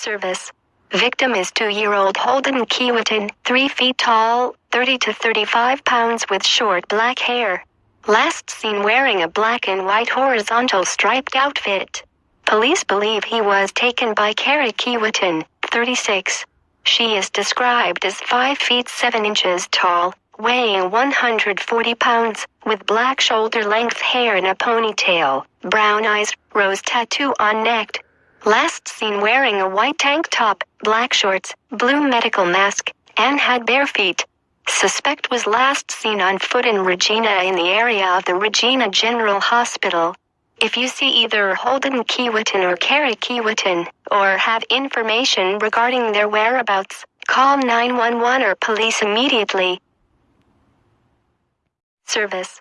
Service. Victim is two-year-old Holden Keewatin, 3 feet tall, 30 to 35 pounds with short black hair. Last seen wearing a black and white horizontal striped outfit. Police believe he was taken by Carrie Keewatin, 36. She is described as 5 feet 7 inches tall, weighing 140 pounds, with black shoulder-length hair in a ponytail, brown eyes, rose tattoo on neck. Last seen wearing a white tank top, black shorts, blue medical mask, and had bare feet. Suspect was last seen on foot in Regina in the area of the Regina General Hospital. If you see either Holden Keewatin or Carrie Keewatin, or have information regarding their whereabouts, call 911 or police immediately. Service